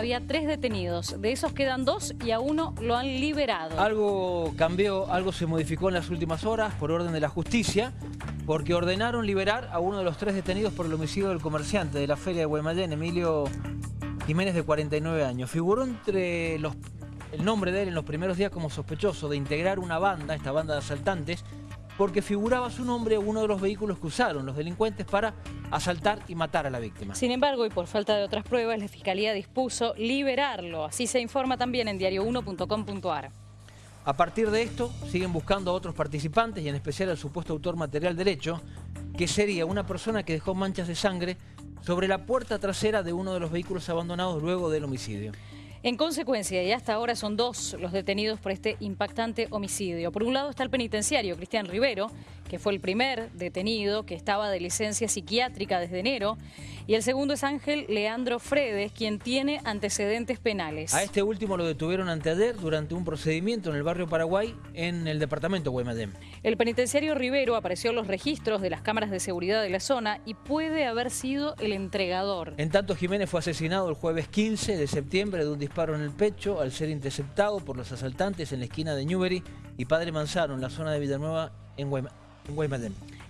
Había tres detenidos, de esos quedan dos y a uno lo han liberado. Algo cambió, algo se modificó en las últimas horas por orden de la justicia, porque ordenaron liberar a uno de los tres detenidos por el homicidio del comerciante de la feria de Guaymallén, Emilio Jiménez, de 49 años. Figuró entre los, el nombre de él en los primeros días como sospechoso de integrar una banda, esta banda de asaltantes, porque figuraba su nombre en uno de los vehículos que usaron los delincuentes para asaltar y matar a la víctima. Sin embargo, y por falta de otras pruebas, la Fiscalía dispuso liberarlo. Así se informa también en diario1.com.ar. A partir de esto, siguen buscando a otros participantes y en especial al supuesto autor material derecho, que sería una persona que dejó manchas de sangre sobre la puerta trasera de uno de los vehículos abandonados luego del homicidio. En consecuencia, y hasta ahora son dos los detenidos por este impactante homicidio. Por un lado está el penitenciario Cristian Rivero, que fue el primer detenido que estaba de licencia psiquiátrica desde enero, y el segundo es Ángel Leandro Fredes, quien tiene antecedentes penales. A este último lo detuvieron anteayer durante un procedimiento en el barrio Paraguay, en el departamento Guaymallén. El penitenciario Rivero apareció en los registros de las cámaras de seguridad de la zona y puede haber sido el entregador. En tanto, Jiménez fue asesinado el jueves 15 de septiembre de un disparo en el pecho al ser interceptado por los asaltantes en la esquina de Newbery y Padre Manzano, en la zona de Villanueva, en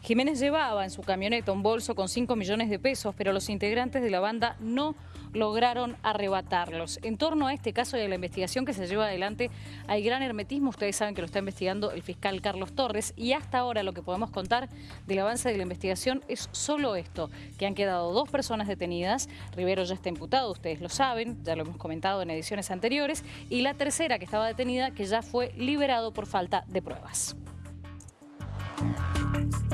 Jiménez llevaba en su camioneta un bolso con 5 millones de pesos, pero los integrantes de la banda no lograron arrebatarlos. En torno a este caso y a la investigación que se lleva adelante, hay gran hermetismo. Ustedes saben que lo está investigando el fiscal Carlos Torres y hasta ahora lo que podemos contar del avance de la investigación es solo esto, que han quedado dos personas detenidas. Rivero ya está imputado, ustedes lo saben, ya lo hemos comentado en ediciones anteriores, y la tercera que estaba detenida que ya fue liberado por falta de pruebas. Thank you.